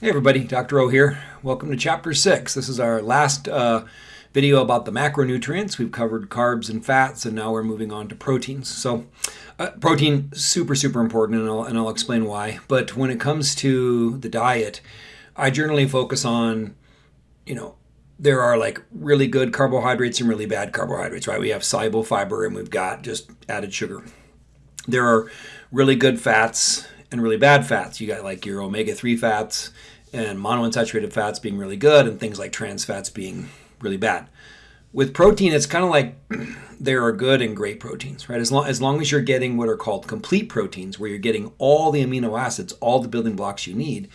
Hey everybody, Dr. O here. Welcome to Chapter 6. This is our last uh, video about the macronutrients. We've covered carbs and fats, and now we're moving on to proteins. So uh, protein, super, super important, and I'll, and I'll explain why. But when it comes to the diet, I generally focus on, you know, there are like really good carbohydrates and really bad carbohydrates, right? We have soluble fiber and we've got just added sugar. There are really good fats and really bad fats. You got like your omega 3 fats and monounsaturated fats being really good and things like trans fats being really bad. With protein, it's kind of like there are good and great proteins, right? As long, as long as you're getting what are called complete proteins, where you're getting all the amino acids, all the building blocks you need,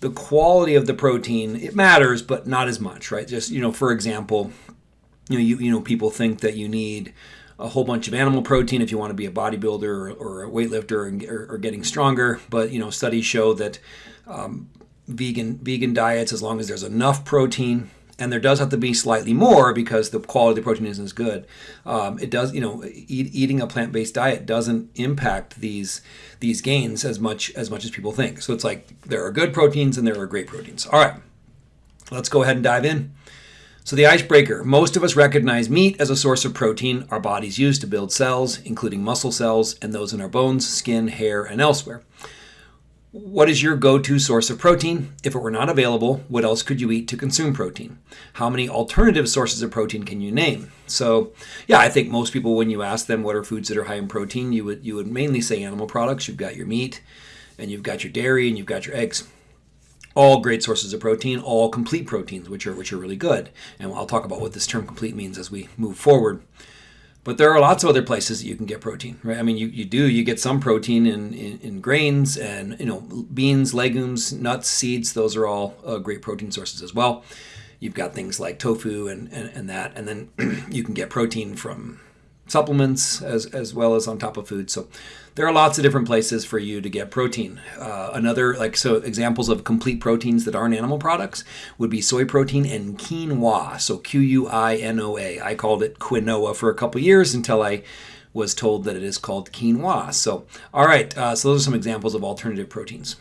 the quality of the protein, it matters, but not as much, right? Just, you know, for example, you know, you, you know, people think that you need a whole bunch of animal protein if you want to be a bodybuilder or, or a weightlifter and, or, or, getting stronger. But you know, studies show that um, vegan vegan diets, as long as there's enough protein, and there does have to be slightly more because the quality of the protein isn't as good. Um, it does, you know, eat, eating a plant-based diet doesn't impact these these gains as much as much as people think. So it's like there are good proteins and there are great proteins. All right, let's go ahead and dive in. So the icebreaker, most of us recognize meat as a source of protein our bodies use to build cells, including muscle cells and those in our bones, skin, hair, and elsewhere. What is your go-to source of protein? If it were not available, what else could you eat to consume protein? How many alternative sources of protein can you name? So, yeah, I think most people, when you ask them what are foods that are high in protein, you would you would mainly say animal products. You've got your meat, and you've got your dairy, and you've got your eggs all great sources of protein, all complete proteins, which are which are really good. And I'll talk about what this term complete means as we move forward. But there are lots of other places that you can get protein, right? I mean, you, you do, you get some protein in, in, in grains and, you know, beans, legumes, nuts, seeds. Those are all uh, great protein sources as well. You've got things like tofu and, and, and that. And then you can get protein from supplements as, as well as on top of food. So there are lots of different places for you to get protein. Uh, another, like, so examples of complete proteins that aren't animal products would be soy protein and quinoa. So Q U I N O A. I called it quinoa for a couple years until I was told that it is called quinoa. So, all right, uh, so those are some examples of alternative proteins.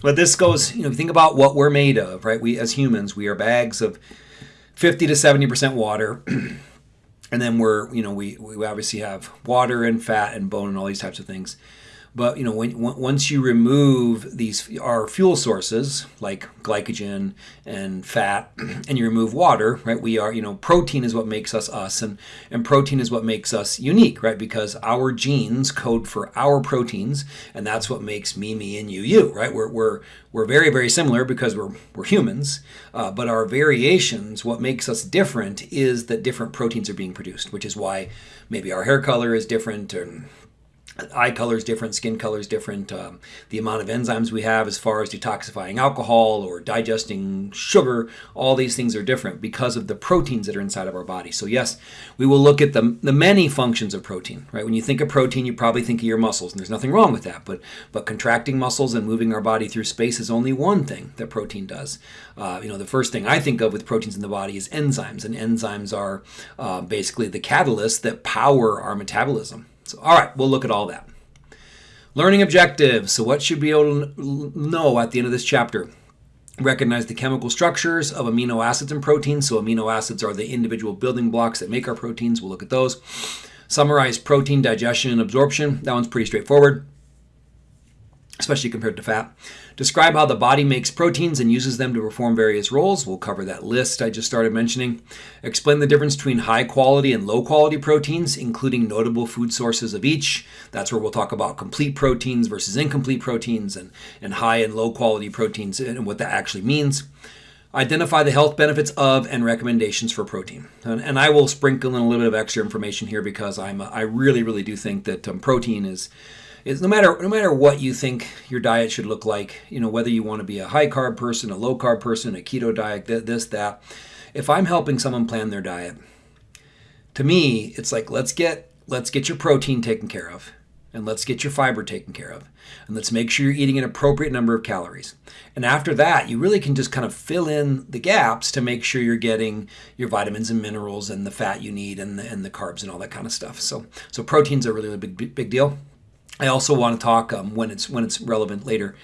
But this goes, you know, think about what we're made of, right? We, as humans, we are bags of 50 to 70% water. and then we're you know we we obviously have water and fat and bone and all these types of things but you know, when, once you remove these our fuel sources like glycogen and fat, and you remove water, right? We are you know protein is what makes us us, and and protein is what makes us unique, right? Because our genes code for our proteins, and that's what makes me me and you you, right? We're we're we're very very similar because we're we're humans, uh, but our variations, what makes us different, is that different proteins are being produced, which is why maybe our hair color is different and eye colors different, skin colors different, um, the amount of enzymes we have as far as detoxifying alcohol or digesting sugar, all these things are different because of the proteins that are inside of our body. So yes, we will look at the, the many functions of protein, right? When you think of protein, you probably think of your muscles, and there's nothing wrong with that, but, but contracting muscles and moving our body through space is only one thing that protein does. Uh, you know, the first thing I think of with proteins in the body is enzymes, and enzymes are uh, basically the catalysts that power our metabolism. So, all right, we'll look at all that. Learning objectives. So what should be able to know at the end of this chapter? Recognize the chemical structures of amino acids and proteins. So amino acids are the individual building blocks that make our proteins. We'll look at those. Summarize protein digestion and absorption. That one's pretty straightforward especially compared to fat. Describe how the body makes proteins and uses them to perform various roles. We'll cover that list I just started mentioning. Explain the difference between high quality and low quality proteins, including notable food sources of each. That's where we'll talk about complete proteins versus incomplete proteins and, and high and low quality proteins and what that actually means. Identify the health benefits of and recommendations for protein. And, and I will sprinkle in a little bit of extra information here because I'm I really, really do think that um, protein is is no matter no matter what you think your diet should look like, you know, whether you want to be a high carb person, a low carb person, a keto diet, this, that. If I'm helping someone plan their diet, to me, it's like let's get let's get your protein taken care of and let's get your fiber taken care of. And let's make sure you're eating an appropriate number of calories. And after that, you really can just kind of fill in the gaps to make sure you're getting your vitamins and minerals and the fat you need and the, and the carbs and all that kind of stuff. So, so protein's a really, really big, big deal. I also want to talk um, when it's when it's relevant later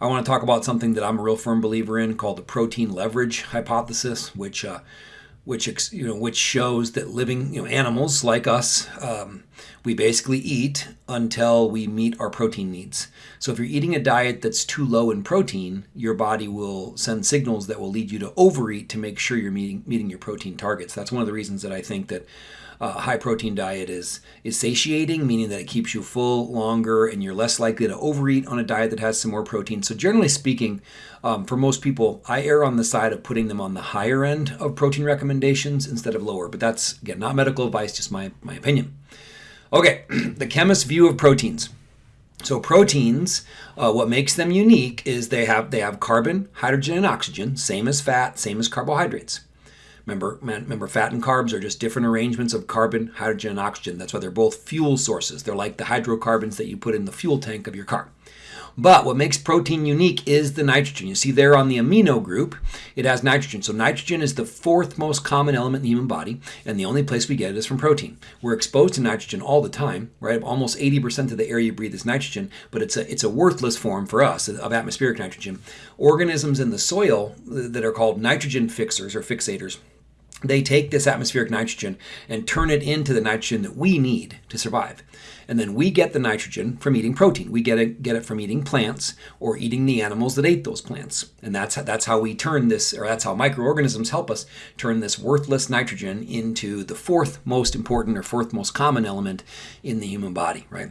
I want to talk about something that I'm a real firm believer in called the protein leverage hypothesis, which uh, which you know which shows that living you know animals like us um, we basically eat until we meet our protein needs. So if you're eating a diet that's too low in protein your body will send signals that will lead you to overeat to make sure you're meeting meeting your protein targets. That's one of the reasons that i think that a high protein diet is is satiating, meaning that it keeps you full longer and you're less likely to overeat on a diet that has some more protein. So generally speaking, um, for most people, I err on the side of putting them on the higher end of protein recommendations instead of lower. But that's again not medical advice, just my my opinion. Okay, the chemist's view of proteins. So proteins, uh, what makes them unique is they have they have carbon, hydrogen, and oxygen, same as fat, same as carbohydrates. Remember, remember, fat and carbs are just different arrangements of carbon, hydrogen, and oxygen. That's why they're both fuel sources. They're like the hydrocarbons that you put in the fuel tank of your car. But what makes protein unique is the nitrogen. You see there on the amino group, it has nitrogen. So nitrogen is the fourth most common element in the human body, and the only place we get it is from protein. We're exposed to nitrogen all the time, right? Almost 80% of the air you breathe is nitrogen, but it's a, it's a worthless form for us of atmospheric nitrogen. Organisms in the soil that are called nitrogen fixers or fixators they take this atmospheric nitrogen and turn it into the nitrogen that we need to survive. And then we get the nitrogen from eating protein. We get it, get it from eating plants or eating the animals that ate those plants. And that's how, that's how we turn this, or that's how microorganisms help us turn this worthless nitrogen into the fourth most important or fourth most common element in the human body, right?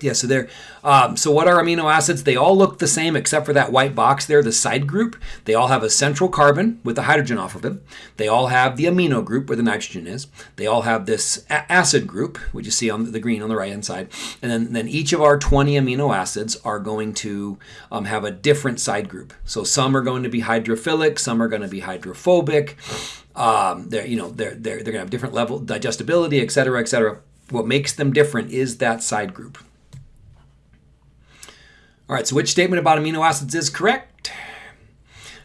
Yeah, so there. Um, so what are amino acids? They all look the same except for that white box there, the side group. They all have a central carbon with the hydrogen off of it. They all have the amino group where the nitrogen is. They all have this acid group, which you see on the green on the right hand side. And then, then each of our 20 amino acids are going to um, have a different side group. So some are going to be hydrophilic, some are going to be hydrophobic. Um, they're you know they're they're, they're going to have different level digestibility, et cetera, et cetera. What makes them different is that side group. All right, so which statement about amino acids is correct?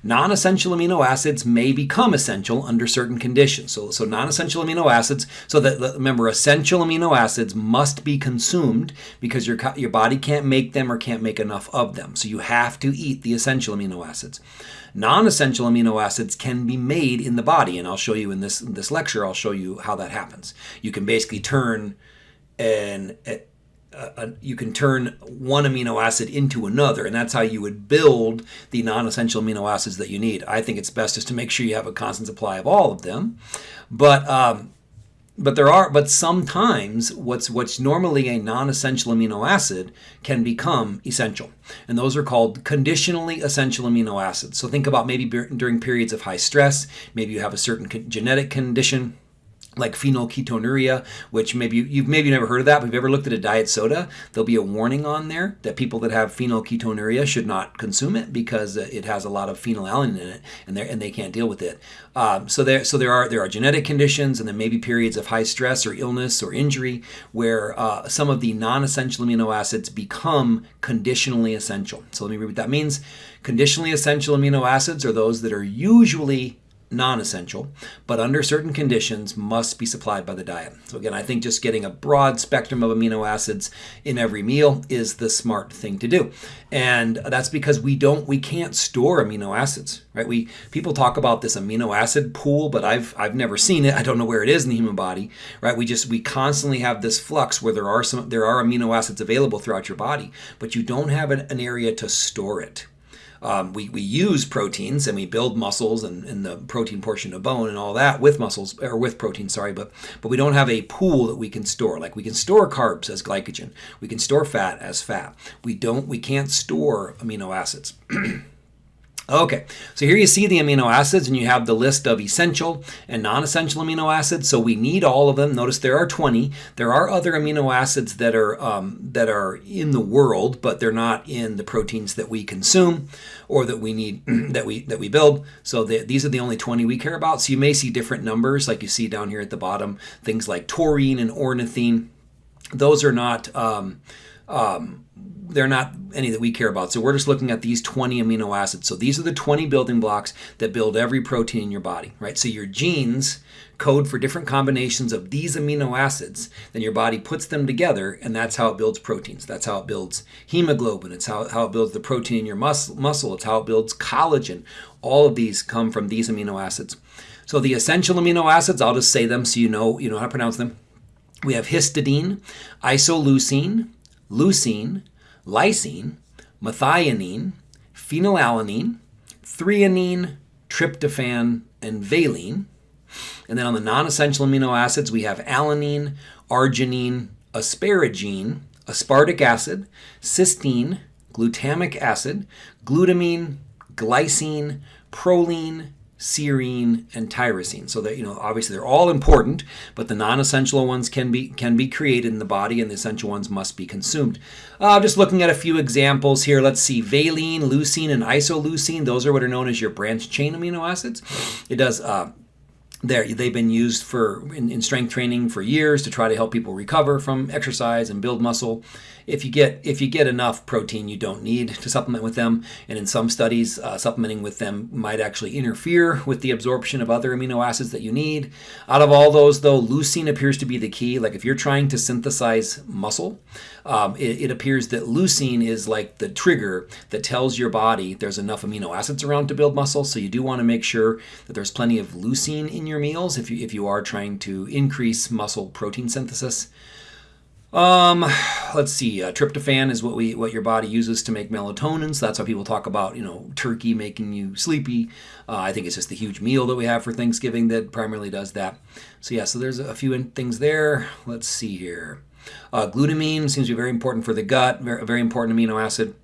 Non-essential amino acids may become essential under certain conditions. So, so non-essential amino acids, so that remember, essential amino acids must be consumed because your, your body can't make them or can't make enough of them. So you have to eat the essential amino acids. Non-essential amino acids can be made in the body, and I'll show you in this, in this lecture, I'll show you how that happens. You can basically turn an, you can turn one amino acid into another, and that's how you would build the non-essential amino acids that you need. I think it's best just to make sure you have a constant supply of all of them, but um, but there are but sometimes what's what's normally a non-essential amino acid can become essential, and those are called conditionally essential amino acids. So think about maybe during periods of high stress, maybe you have a certain genetic condition like phenylketonuria, which maybe you've maybe never heard of that, but if you've ever looked at a diet soda, there'll be a warning on there that people that have phenylketonuria should not consume it because it has a lot of phenylalanine in it, and they and they can't deal with it. Um, so there so there are there are genetic conditions, and then maybe periods of high stress or illness or injury where uh, some of the non-essential amino acids become conditionally essential. So let me read what that means. Conditionally essential amino acids are those that are usually non-essential, but under certain conditions must be supplied by the diet. So again, I think just getting a broad spectrum of amino acids in every meal is the smart thing to do. And that's because we don't we can't store amino acids, right? We people talk about this amino acid pool, but I've I've never seen it. I don't know where it is in the human body, right? We just we constantly have this flux where there are some there are amino acids available throughout your body, but you don't have an, an area to store it. Um, we, we use proteins and we build muscles and, and the protein portion of bone and all that with muscles or with protein, sorry, but but we don't have a pool that we can store. Like we can store carbs as glycogen, we can store fat as fat. We don't we can't store amino acids. Okay, so here you see the amino acids and you have the list of essential and non-essential amino acids. So we need all of them. Notice there are 20. There are other amino acids that are um, that are in the world, but they're not in the proteins that we consume or that we need that we that we build. So the, these are the only 20 we care about. So you may see different numbers like you see down here at the bottom, things like taurine and ornithine. Those are not um, um, they're not any that we care about. So we're just looking at these 20 amino acids. So these are the 20 building blocks that build every protein in your body, right? So your genes code for different combinations of these amino acids. Then your body puts them together, and that's how it builds proteins. That's how it builds hemoglobin. It's how, how it builds the protein in your mus- muscle. It's how it builds collagen. All of these come from these amino acids. So the essential amino acids, I'll just say them so you know you know how to pronounce them. We have histidine, isoleucine, leucine, lysine, methionine, phenylalanine, threonine, tryptophan, and valine. And then on the non essential amino acids, we have alanine, arginine, asparagine, aspartic acid, cysteine, glutamic acid, glutamine, glycine, proline, serine, and tyrosine. So that you know, obviously they're all important, but the non-essential ones can be can be created in the body, and the essential ones must be consumed. Uh, just looking at a few examples here. Let's see, valine, leucine, and isoleucine. Those are what are known as your branch chain amino acids. It does. Uh, there they've been used for in, in, strength training for years to try to help people recover from exercise and build muscle if you get if you get enough protein, you don't need to supplement with them. And in some studies, uh, supplementing with them might actually interfere with the absorption of other amino acids that you need. Out of all those, though, leucine appears to be the key. Like if you're trying to synthesize muscle, um, it, it appears that leucine is like the trigger that tells your body there's enough amino acids around to build muscle. So you do want to make sure that there's plenty of leucine in your meals if you if you are trying to increase muscle protein synthesis. Um, let's see. Uh, tryptophan is what we what your body uses to make melatonin. So that's why people talk about you know turkey making you sleepy. Uh, I think it's just the huge meal that we have for Thanksgiving that primarily does that. So yeah, so there's a few things there. Let's see here. Uh, glutamine seems to be very important for the gut. Very, very important amino acid.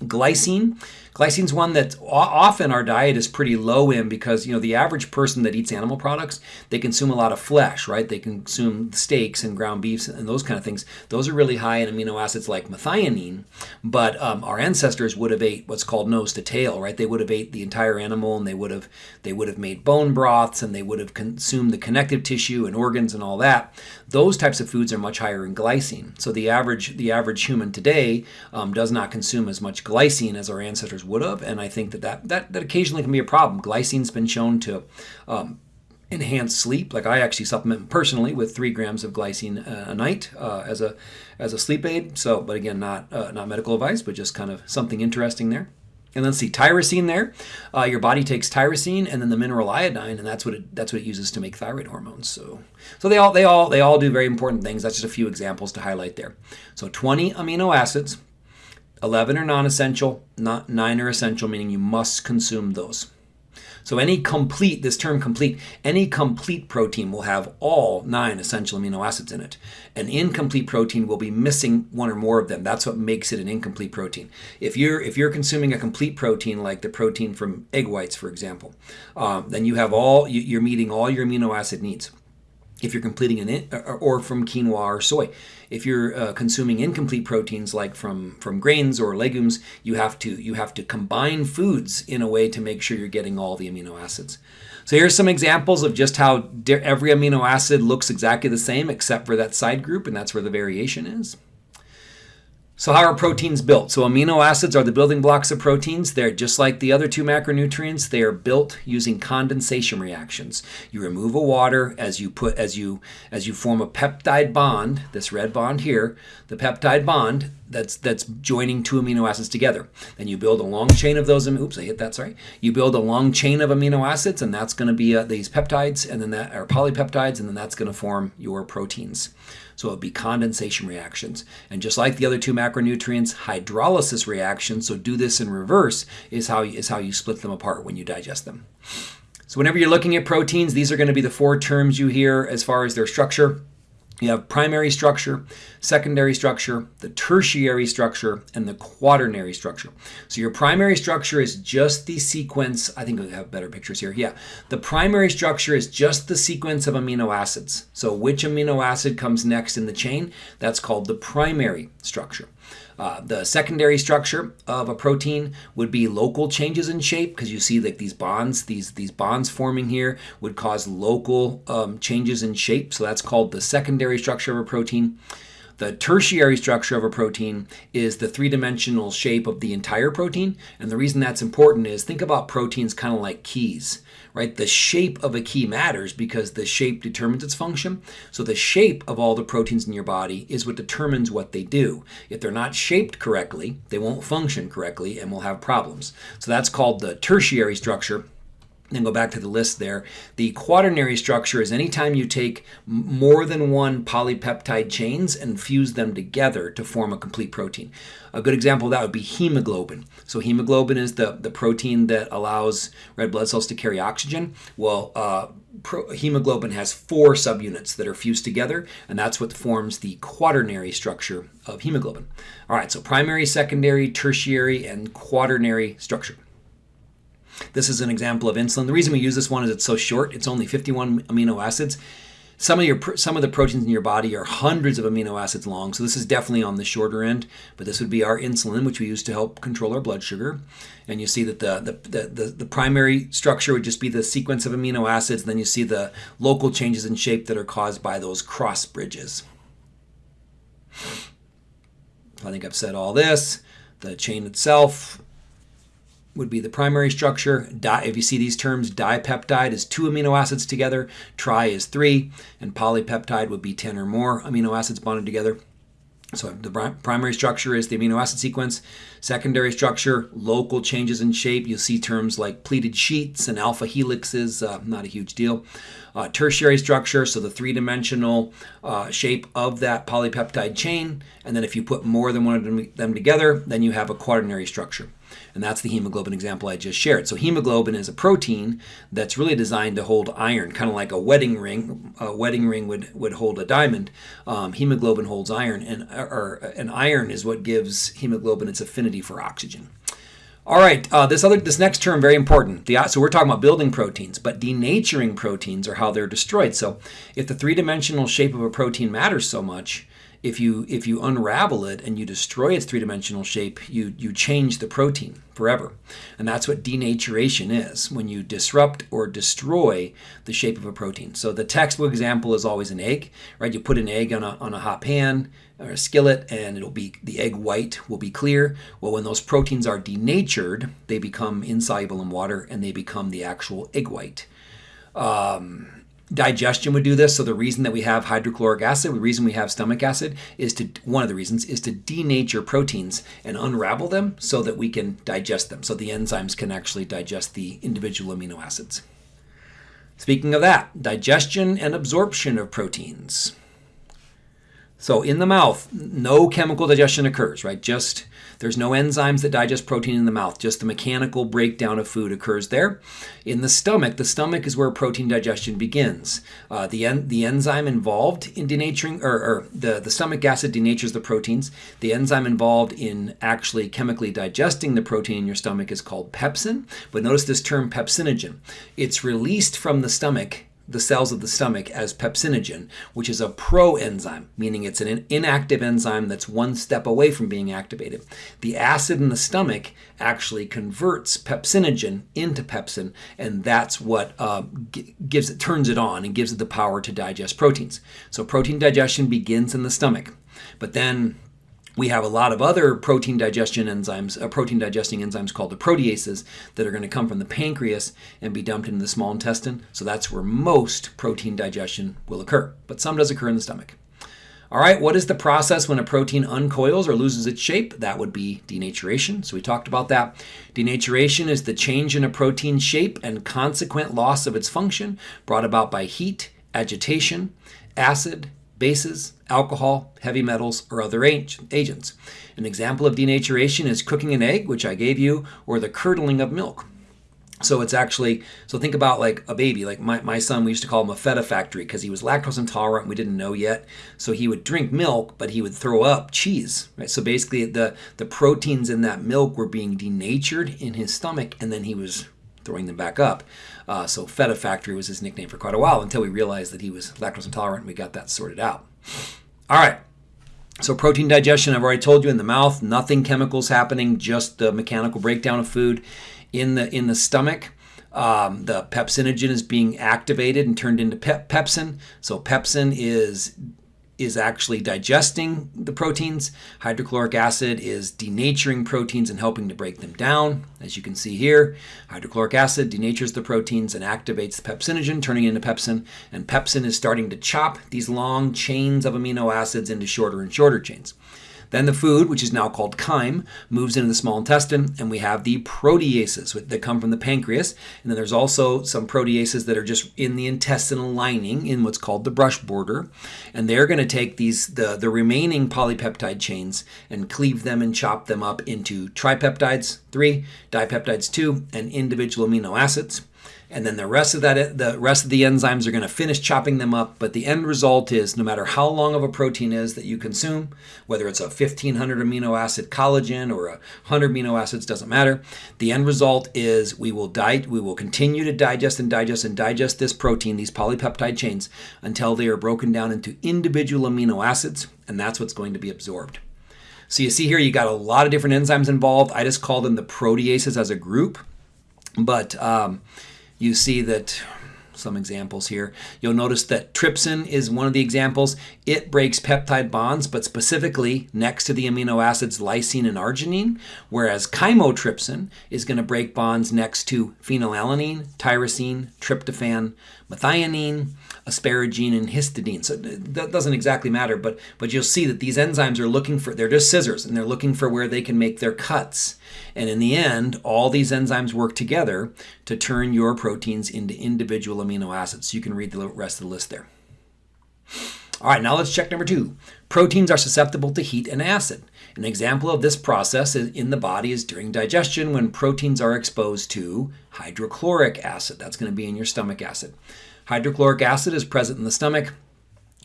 Glycine Glycine's one that often our diet is pretty low in because you know the average person that eats animal products they consume a lot of flesh, right? They consume steaks and ground beefs and those kind of things. Those are really high in amino acids like methionine, but um, our ancestors would have ate what's called nose to tail, right? They would have ate the entire animal and they would have they would have made bone broths and they would have consumed the connective tissue and organs and all that. Those types of foods are much higher in glycine. So the average the average human today um, does not consume as much glycine as our ancestors would have, and I think that that, that, that occasionally can be a problem. Glycine's been shown to um, enhance sleep. Like I actually supplement personally with three grams of glycine a night uh, as a as a sleep aid. So, but again, not uh, not medical advice, but just kind of something interesting there. And let's see, tyrosine there. Uh, your body takes tyrosine and then the mineral iodine, and that's what it that's what it uses to make thyroid hormones. So, so they all they all they all do very important things. That's just a few examples to highlight there. So, 20 amino acids 11 are non-essential, not 9 are essential, meaning you must consume those. So any complete, this term complete, any complete protein will have all nine essential amino acids in it. An incomplete protein will be missing one or more of them. That's what makes it an incomplete protein. If you're if you're consuming a complete protein like the protein from egg whites, for example, um, then you have all you're meeting all your amino acid needs if you're completing an or from quinoa or soy. If you're uh, consuming incomplete proteins like from from grains or legumes, you have to you have to combine foods in a way to make sure you're getting all the amino acids. So here's some examples of just how every amino acid looks exactly the same except for that side group, and that's where the variation is. So how are proteins built? So amino acids are the building blocks of proteins. They're just like the other two macronutrients. They are built using condensation reactions. You remove a water as you put as you as you form a peptide bond, this red bond here, the peptide bond that's that's joining two amino acids together. Then you build a long chain of those. Oops, I hit that. Sorry. You build a long chain of amino acids, and that's going to be uh, these peptides, and then that are polypeptides, and then that's going to form your proteins. So it would be condensation reactions. And just like the other two macronutrients, hydrolysis reactions, so do this in reverse, is how, is how you split them apart when you digest them. So whenever you're looking at proteins, these are going to be the four terms you hear as far as their structure. You have primary structure, secondary structure, the tertiary structure, and the quaternary structure. So your primary structure is just the sequence, I think we have better pictures here. Yeah, the primary structure is just the sequence of amino acids. So which amino acid comes next in the chain, that's called the primary structure. Uh, the secondary structure of a protein would be local changes in shape because you see like these bonds, these these bonds forming here would cause local um, changes in shape. So that's called the secondary structure of a protein. The tertiary structure of a protein is the three-dimensional shape of the entire protein. And the reason that's important is think about proteins kind of like keys, right? The shape of a key matters because the shape determines its function. So the shape of all the proteins in your body is what determines what they do. If they're not shaped correctly, they won't function correctly and will have problems. So that's called the tertiary structure then go back to the list there. The quaternary structure is anytime you take more than one polypeptide chains and fuse them together to form a complete protein. A good example of that would be hemoglobin. So hemoglobin is the, the protein that allows red blood cells to carry oxygen. Well, uh, pro, hemoglobin has four subunits that are fused together, and that's what forms the quaternary structure of hemoglobin. All right, so primary, secondary, tertiary, and quaternary structure. This is an example of insulin. The reason we use this one is it's so short. It's only 51 amino acids. Some of your some of the proteins in your body are hundreds of amino acids long, so this is definitely on the shorter end. But this would be our insulin, which we use to help control our blood sugar. And you see that the the, the, the primary structure would just be the sequence of amino acids. Then you see the local changes in shape that are caused by those cross bridges. I think I've said all this. The chain itself would be the primary structure. Di, if you see these terms, dipeptide is two amino acids together, tri is three, and polypeptide would be 10 or more amino acids bonded together. So the primary structure is the amino acid sequence. Secondary structure, local changes in shape. You'll see terms like pleated sheets and alpha helixes, uh, not a huge deal. Uh, tertiary structure, so the three-dimensional uh, shape of that polypeptide chain. And then if you put more than one of them together, then you have a quaternary structure. And that's the hemoglobin example I just shared. So hemoglobin is a protein that's really designed to hold iron, kind of like a wedding ring. A wedding ring would, would hold a diamond. Um, hemoglobin holds iron, and, or, and iron is what gives hemoglobin its affinity for oxygen. All right, uh, this other this next term very important. The, so we're talking about building proteins, but denaturing proteins are how they're destroyed. So if the three-dimensional shape of a protein matters so much, if you if you unravel it and you destroy its three-dimensional shape, you you change the protein forever. And that's what denaturation is, when you disrupt or destroy the shape of a protein. So the textbook example is always an egg, right? You put an egg on a, on a hot pan or a skillet and it'll be the egg white will be clear. Well, when those proteins are denatured, they become insoluble in water and they become the actual egg white. Um, digestion would do this. So the reason that we have hydrochloric acid, the reason we have stomach acid is to, one of the reasons is to denature proteins and unravel them so that we can digest them. So the enzymes can actually digest the individual amino acids. Speaking of that, digestion and absorption of proteins. So in the mouth, no chemical digestion occurs, right? Just there's no enzymes that digest protein in the mouth. Just the mechanical breakdown of food occurs there. In the stomach, the stomach is where protein digestion begins. Uh, the en the enzyme involved in denaturing, or, or the the stomach acid denatures the proteins. The enzyme involved in actually chemically digesting the protein in your stomach is called pepsin. But notice this term pepsinogen. It's released from the stomach the cells of the stomach as pepsinogen, which is a proenzyme, meaning it's an inactive enzyme that's one step away from being activated. The acid in the stomach actually converts pepsinogen into pepsin, and that's what uh, gives it, turns it on and gives it the power to digest proteins. So protein digestion begins in the stomach, but then we have a lot of other protein digestion enzymes, uh, protein digesting enzymes called the proteases that are going to come from the pancreas and be dumped into the small intestine. So that's where most protein digestion will occur, but some does occur in the stomach. All right, what is the process when a protein uncoils or loses its shape? That would be denaturation. So we talked about that. Denaturation is the change in a protein shape and consequent loss of its function brought about by heat, agitation, acid, bases, alcohol, heavy metals, or other agents. An example of denaturation is cooking an egg, which I gave you, or the curdling of milk. So it's actually, so think about like a baby. Like my, my son, we used to call him a feta factory because he was lactose intolerant. We didn't know yet. So he would drink milk, but he would throw up cheese, right? So basically the, the proteins in that milk were being denatured in his stomach and then he was throwing them back up. Uh, so Feta Factory was his nickname for quite a while until we realized that he was lactose intolerant and we got that sorted out. All right. So protein digestion, I've already told you in the mouth, nothing chemicals happening, just the mechanical breakdown of food in the in the stomach. Um, the pepsinogen is being activated and turned into pep- pepsin. So pepsin is is actually digesting the proteins. Hydrochloric acid is denaturing proteins and helping to break them down. As you can see here, hydrochloric acid denatures the proteins and activates the pepsinogen, turning into pepsin. And pepsin is starting to chop these long chains of amino acids into shorter and shorter chains. Then the food, which is now called chyme, moves into the small intestine, and we have the proteases that come from the pancreas. And then there's also some proteases that are just in the intestinal lining in what's called the brush border. And they're going to take these the, the remaining polypeptide chains and cleave them and chop them up into tripeptides, three, dipeptides, two, and individual amino acids and then the rest of that the rest of the enzymes are going to finish chopping them up but the end result is no matter how long of a protein is that you consume whether it's a 1500 amino acid collagen or a 100 amino acids doesn't matter the end result is we will di- we will continue to digest and digest and digest this protein these polypeptide chains until they are broken down into individual amino acids and that's what's going to be absorbed. So you see here you got a lot of different enzymes involved. I just call them the proteases as a group but um, you see that some examples here. You'll notice that trypsin is one of the examples. It breaks peptide bonds, but specifically next to the amino acids lysine and arginine, whereas chymotrypsin is going to break bonds next to phenylalanine, tyrosine, tryptophan, methionine, asparagine, and histidine. So that doesn't exactly matter, but but you'll see that these enzymes are looking for they're just scissors and they're looking for where they can make their cuts. And in the end, all these enzymes work together to turn your proteins into individual amino acids. So you can read the rest of the list there. All right, now let's check number two. Proteins are susceptible to heat and acid. An example of this process in the body is during digestion when proteins are exposed to hydrochloric acid. That's going to be in your stomach acid. Hydrochloric acid is present in the stomach.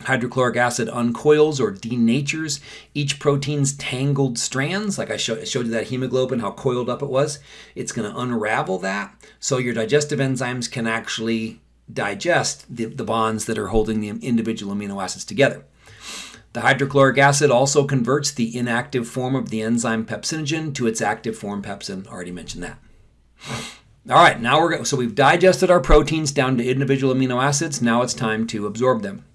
Hydrochloric acid uncoils or denatures each protein's tangled strands. Like I showed you that hemoglobin, how coiled up it was. It's going to unravel that. So your digestive enzymes can actually digest the, the bonds that are holding the individual amino acids together. The hydrochloric acid also converts the inactive form of the enzyme pepsinogen to its active form pepsin. Already mentioned that. All right, now we're so we've digested our proteins down to individual amino acids. Now it's time to absorb them.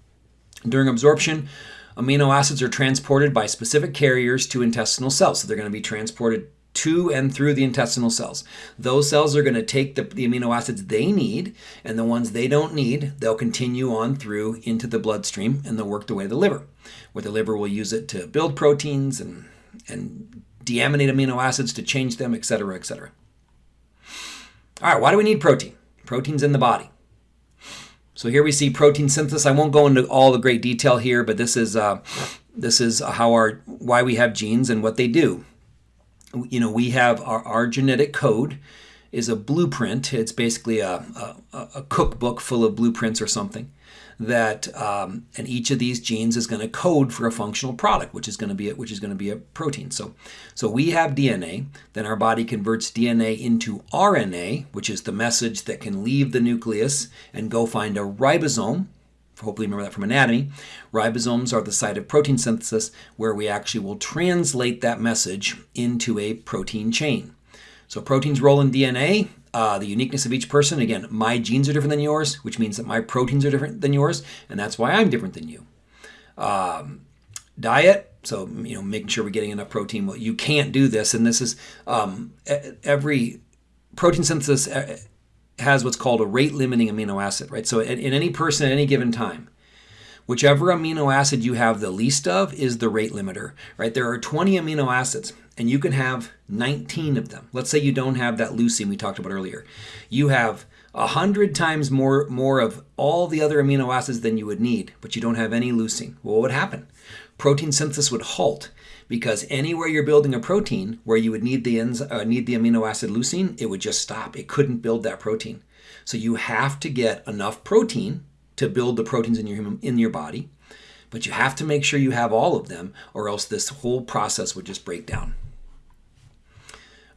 During absorption, amino acids are transported by specific carriers to intestinal cells. So they're going to be transported to and through the intestinal cells. Those cells are going to take the, the, amino acids they need, and the ones they don't need, they'll continue on through into the bloodstream and they'll work their way to the liver, where the liver will use it to build proteins and, and deaminate amino acids to change them, et cetera, et etc. All right, why do we need protein? Protein's in the body. So here we see protein synthesis. I won't go into all the great detail here, but this is uh, this is how our why we have genes and what they do. You know, we have our, our genetic code is a blueprint. It's basically a, a, a cookbook full of blueprints or something that um, and each of these genes is going to code for a functional product which is going to be a, which is going to be a protein. So so we have DNA then our body converts DNA into RNA which is the message that can leave the nucleus and go find a ribosome hopefully remember that from anatomy. Ribosomes are the site of protein synthesis where we actually will translate that message into a protein chain. So proteins roll in DNA uh, the uniqueness of each person. Again, my genes are different than yours, which means that my proteins are different than yours, and that's why I'm different than you. Um, diet, so you know, making sure we're getting enough protein. Well, you can't do this, and this is um, every protein synthesis has what's called a rate limiting amino acid, right? So in, in any person at any given time, whichever amino acid you have the least of is the rate limiter, right? There are 20 amino acids and you can have 19 of them. Let's say you don't have that leucine we talked about earlier. You have 100 times more, more of all the other amino acids than you would need, but you don't have any leucine. Well, what would happen? Protein synthesis would halt because anywhere you're building a protein where you would need the, uh, need the amino acid leucine, it would just stop. It couldn't build that protein. So you have to get enough protein to build the proteins in your, human, in your body, but you have to make sure you have all of them or else this whole process would just break down.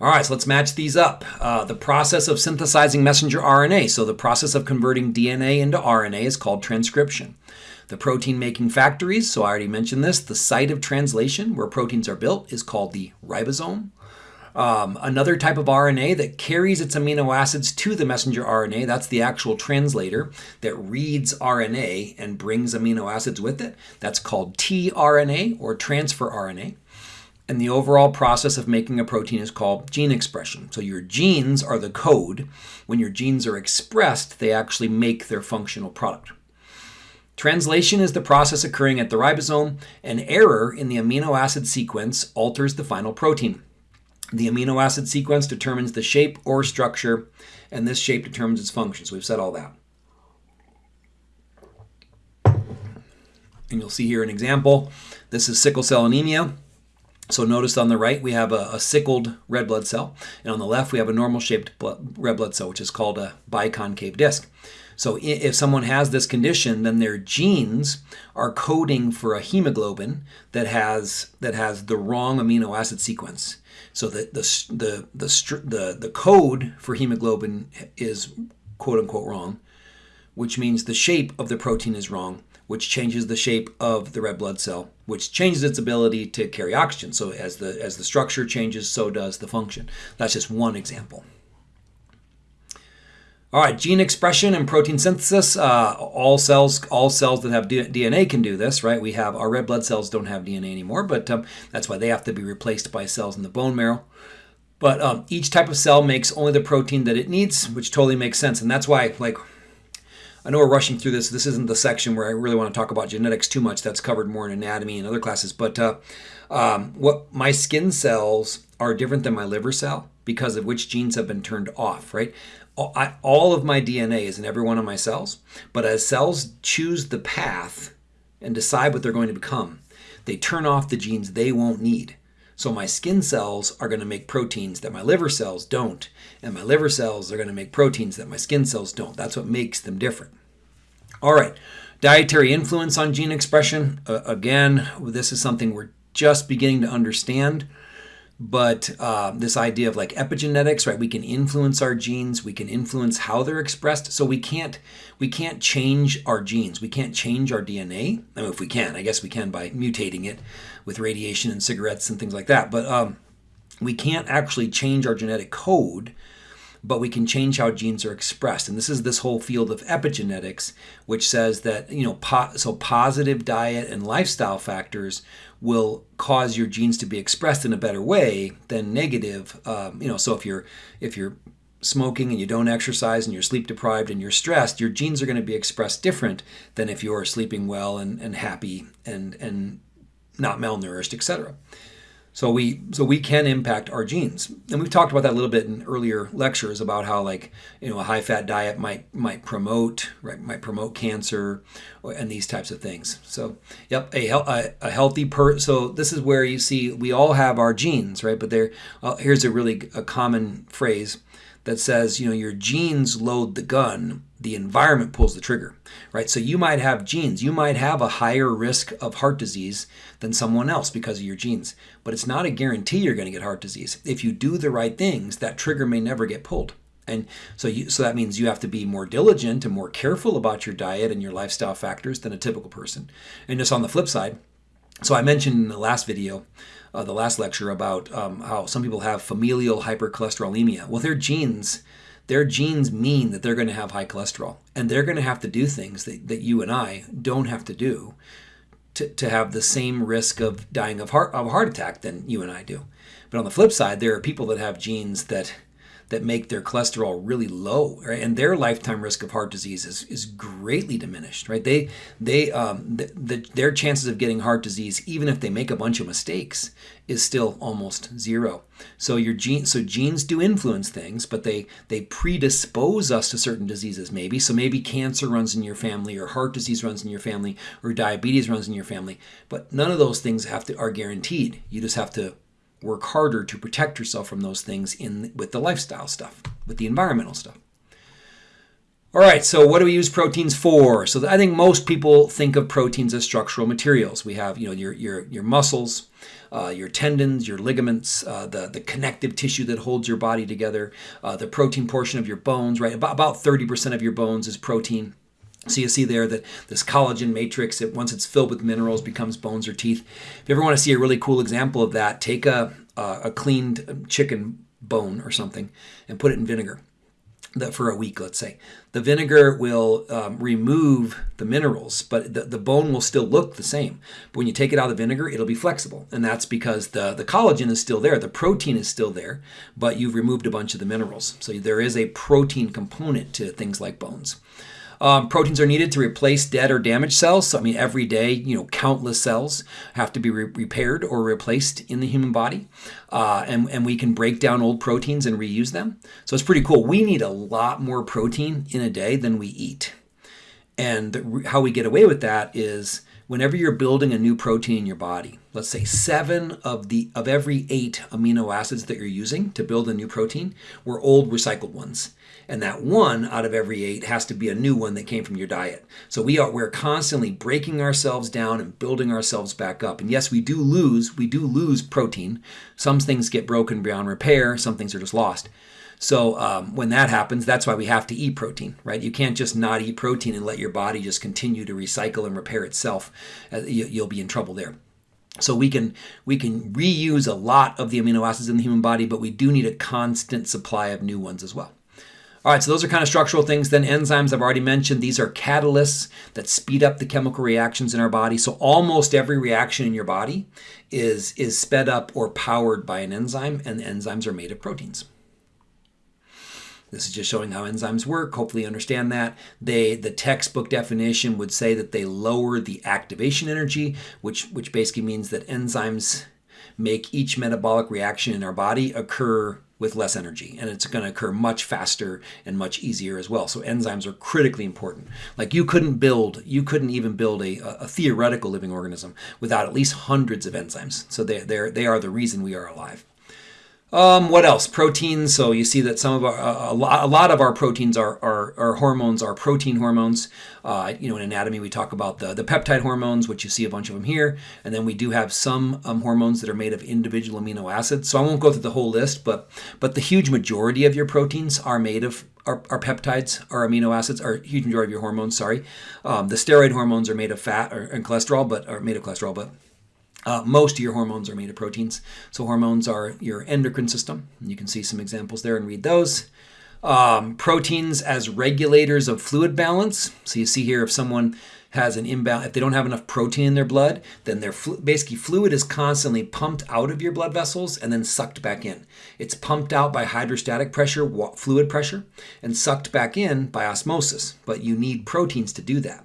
All right, so let's match these up. Uh, the process of synthesizing messenger RNA, so the process of converting DNA into RNA is called transcription. The protein making factories, so I already mentioned this, the site of translation where proteins are built is called the ribosome. Um, another type of RNA that carries its amino acids to the messenger RNA, that's the actual translator that reads RNA and brings amino acids with it. That's called tRNA or transfer RNA. And the overall process of making a protein is called gene expression. So your genes are the code. When your genes are expressed, they actually make their functional product. Translation is the process occurring at the ribosome. An error in the amino acid sequence alters the final protein. The amino acid sequence determines the shape or structure, and this shape determines its function. So we've said all that. And you'll see here an example. This is sickle cell anemia. So notice on the right we have a, a, sickled red blood cell, and on the left we have a normal shaped blood, red blood cell, which is called a biconcave disc. So if someone has this condition, then their genes are coding for a hemoglobin that has that has the wrong amino acid sequence. So the the the the the, the code for hemoglobin is quote unquote wrong, which means the shape of the protein is wrong, which changes the shape of the red blood cell, which changes its ability to carry oxygen. So as the as the structure changes, so does the function. That's just one example. All right, gene expression and protein synthesis. Uh, all cells, all cells that have DNA can do this, right? We have our red blood cells don't have DNA anymore, but um, that's why they have to be replaced by cells in the bone marrow. But um, each type of cell makes only the protein that it needs, which totally makes sense, and that's why, like, I know we're rushing through this. This isn't the section where I really want to talk about genetics too much. That's covered more in anatomy and other classes. But uh, um, what my skin cells are different than my liver cell because of which genes have been turned off, right? all of my DNA is in every one of my cells, but as cells choose the path and decide what they're going to become, they turn off the genes they won't need. So my skin cells are going to make proteins that my liver cells don't, and my liver cells are going to make proteins that my skin cells don't. That's what makes them different. All right, dietary influence on gene expression. Uh, again, this is something we're just beginning to understand but uh, this idea of like epigenetics right? We can influence our genes. We can influence how they're expressed. So we can't we can't change our genes. We can't change our dna i mean if we can i guess we can by mutating it with radiation and cigarettes and things like that. But um, we can't actually change our genetic code but we can change how genes are expressed. And this is this whole field of epigenetics, which says that, you know, po- so positive diet and lifestyle factors will cause your genes to be expressed in a better way than negative. Um, you know, so if you're if you're smoking and you don't exercise and you're sleep deprived and you're stressed, your genes are going to be expressed different than if you're sleeping well and, and happy and and not malnourished, etc. So we so we can impact our genes, and we've talked about that a little bit in earlier lectures about how like you know a high fat diet might might promote right might promote cancer, and these types of things. So yep, a a, a healthy per. So this is where you see we all have our genes, right? But there, uh, here's a really a common phrase that says, you know, your genes load the gun, the environment pulls the trigger, right? So you might have genes, you might have a higher risk of heart disease than someone else because of your genes, but it's not a guarantee you're going to get heart disease. If you do the right things, that trigger may never get pulled. And so you, so that means you have to be more diligent and more careful about your diet and your lifestyle factors than a typical person. And just on the flip side, so I mentioned in the last video uh, the last lecture about um, how some people have familial hypercholesterolemia. Well, their genes, their genes mean that they're going to have high cholesterol, and they're going to have to do things that, that you and I don't have to do to, to have the same risk of dying of heart of a heart attack than you and I do. But on the flip side, there are people that have genes that that make their cholesterol really low, right? And their lifetime risk of heart disease is, is greatly diminished, right? They they um, the, the, their chances of getting heart disease, even if they make a bunch of mistakes, is still almost zero. So your gene, so genes do influence things, but they they predispose us to certain diseases, maybe. So maybe cancer runs in your family, or heart disease runs in your family, or diabetes runs in your family. But none of those things have to are guaranteed. You just have to work harder to protect yourself from those things in with the lifestyle stuff, with the environmental stuff. All right, so what do we use proteins for? So I think most people think of proteins as structural materials. We have, you know, your your your muscles, uh, your tendons, your ligaments, uh, the the connective tissue that holds your body together, uh, the protein portion of your bones. Right, about about thirty percent of your bones is protein. So you see there that this collagen matrix, it, once it's filled with minerals, becomes bones or teeth. If you ever want to see a really cool example of that, take a, uh, a cleaned chicken bone or something and put it in vinegar that for a week, let's say. The vinegar will um, remove the minerals, but the, the bone will still look the same. But when you take it out of the vinegar, it'll be flexible. And that's because the, the collagen is still there, the protein is still there, but you've removed a bunch of the minerals. So there is a protein component to things like bones. Um, proteins are needed to replace dead or damaged cells. So, I mean, every day, you know, countless cells have to be re- repaired or replaced in the human body. Uh, and, and we can break down old proteins and reuse them. So it's pretty cool. We need a lot more protein in a day than we eat. And the, how we get away with that is whenever you're building a new protein in your body, let's say seven of the of every eight amino acids that you're using to build a new protein were old recycled ones and that one out of every eight has to be a new one that came from your diet. So we are we're constantly breaking ourselves down and building ourselves back up. And yes, we do lose we do lose protein. Some things get broken beyond repair. Some things are just lost. So um, when that happens, that's why we have to eat protein, right? You can't just not eat protein and let your body just continue to recycle and repair itself. Uh, you'll be in trouble there. So we can we can reuse a lot of the amino acids in the human body, but we do need a constant supply of new ones as well. All right, so those are kind of structural things. Then enzymes, I've already mentioned, these are catalysts that speed up the chemical reactions in our body. So almost every reaction in your body is, is sped up or powered by an enzyme, and enzymes are made of proteins. This is just showing how enzymes work. Hopefully you understand that. They the textbook definition would say that they lower the activation energy, which which basically means that enzymes make each metabolic reaction in our body occur with less energy and it's going to occur much faster and much easier as well. So enzymes are critically important. Like you couldn't build you couldn't even build a, a theoretical living organism without at least hundreds of enzymes. So they, they they are the reason we are alive um, what else? Proteins. So you see that some of our, a, lot, a lot of our proteins are, are, are hormones, are protein hormones. Uh, you know, in anatomy, we talk about the, the peptide hormones, which you see a bunch of them here. And then we do have some um, hormones that are made of individual amino acids. So I won't go through the whole list, but but the huge majority of your proteins are made of are peptides, are amino acids, are huge majority of your hormones. Sorry, um, the steroid hormones are made of fat or, and cholesterol, but are made of cholesterol, but uh, most of your hormones are made of proteins. So hormones are your endocrine system. You can see some examples there and read those. Um, proteins as regulators of fluid balance. So you see here if someone has an imbalance, if they don't have enough protein in their blood, then their flu- basically fluid is constantly pumped out of your blood vessels and then sucked back in. It's pumped out by hydrostatic pressure, fluid pressure, and sucked back in by osmosis. But you need proteins to do that.